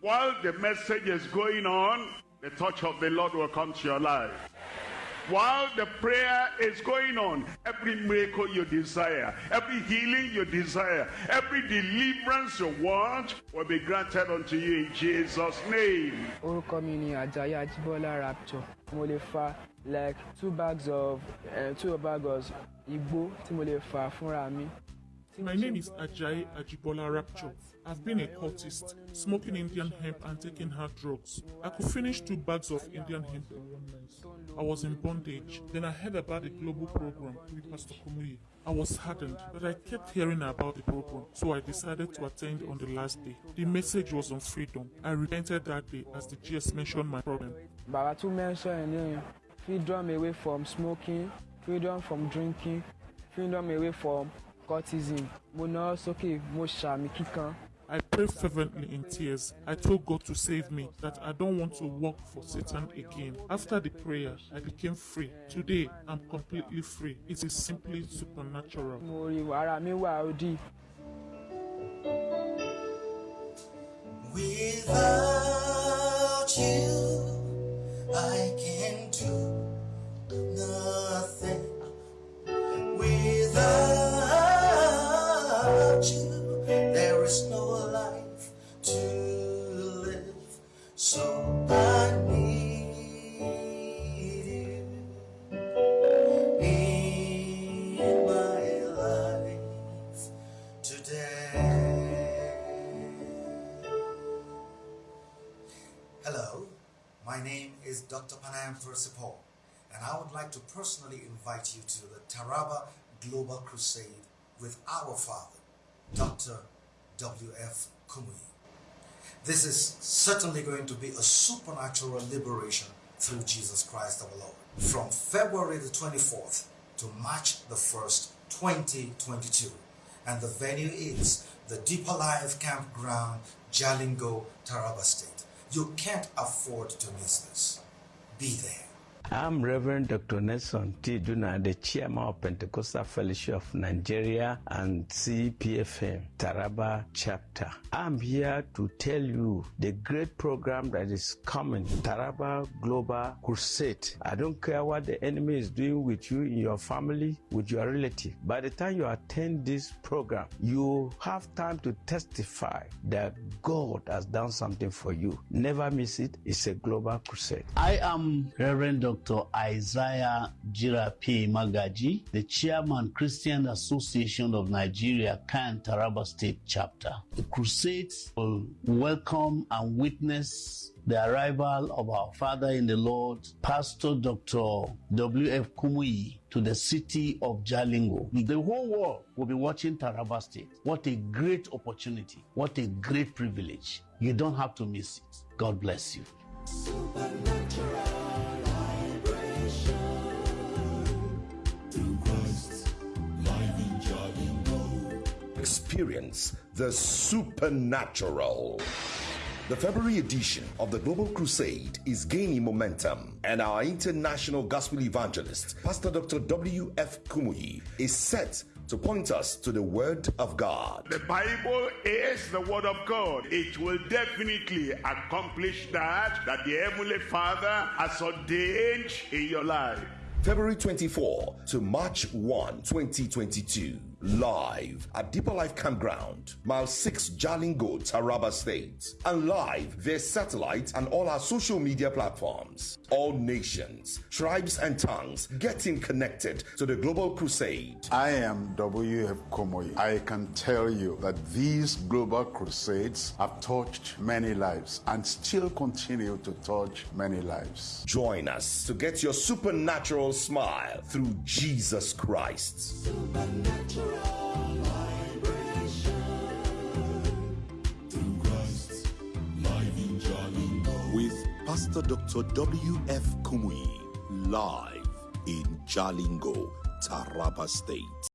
While the message is going on, the touch of the Lord will come to your life. While the prayer is going on, every miracle you desire, every healing you desire, every deliverance you want will be granted unto you in Jesus' name. orúkọ mi ni ajayi rapture mo like two bags of uh, two bags of igbó tí. My name is Ajay Ajibola Rapture. I've been a cultist, smoking Indian hemp and taking hard drugs. I could finish two bags of Indian hemp. I was in bondage. Then I heard about the global program with Pastor Kumuyi. I was hardened, but I kept hearing about the program, so I decided to attend on the last day. The message was on freedom. I repented that day as the GS mentioned my problem. Baba tún mention freedom away from smoking, freedom from drinking, freedom away from cultism. Mo náà sókè mo ṣàmì kíkan. I prayed fervently in tears. I told God to save me, that I don't want to work for Satan again. After the prayer, I became free. Today, I'm completely free. It is simply supernatural. Mo rí ara mi wà òdì. Without you, I can do Without you, there is no life to live. So I need you in my life today. Hello, my name is Dr. Panayam Thursipol, and I would like to personally invite you to the Taraba Global Crusade with our Father, Dr. W.F. Kumuyi. This is certainly going to be a supernatural liberation through Jesus Christ our Lord. From February the 24th to March the 1st, 2022. And the venue is the Deeper Life Campground, Jalingo, Taraba State. You can't afford to miss this. Be there. I'm Reverend Dr. Nelson T. Duna, the chairman of Pentecostal Fellowship of Nigeria and CPFM Taraba chapter. I'm here to tell you the great program that is coming, Taraba Global Crusade. I don't care what the enemy is doing with you in your family, with your relative. By the time you attend this program, you have time to testify that God has done something for you. Never miss it. It's a global crusade. I am Reverend Dr. Isaiah Jirapi Magaji, the chairman Christian Association of Nigeria, CAN Taraba State Chapter. The crusades will welcome and witness the arrival of our Father in the Lord, Pastor Dr. W.F. Kumuyi, to the city of Jalingo. The whole world will be watching Taraba State. What a great opportunity. What a great privilege. You don't have to miss it. God bless you. Experience the supernatural. The February edition of the Global Crusade is gaining momentum, and our international gospel evangelist, Pastor Dr. W.F. Kumuyi, is set to point us to the Word of God. The Bible is the word of God. It will definitely accomplish that that the Heavenly Father has ordained in your life. February 24 to March 1, 2022. Live at Deeper Life Campground, Mile 6 Jalingo, Taraba State. And live via satellite and all our social media platforms. All nations, tribes, and tongues getting connected to the Global Crusade. I am W.F. Kumuyi. I can tell you that these global crusades have touched many lives and still continue to touch many lives. Join us to get your supernatural smile through Jesus Christ. With Pastor Dr. W.F. Kumuyi live in Jalingo, Taraba State.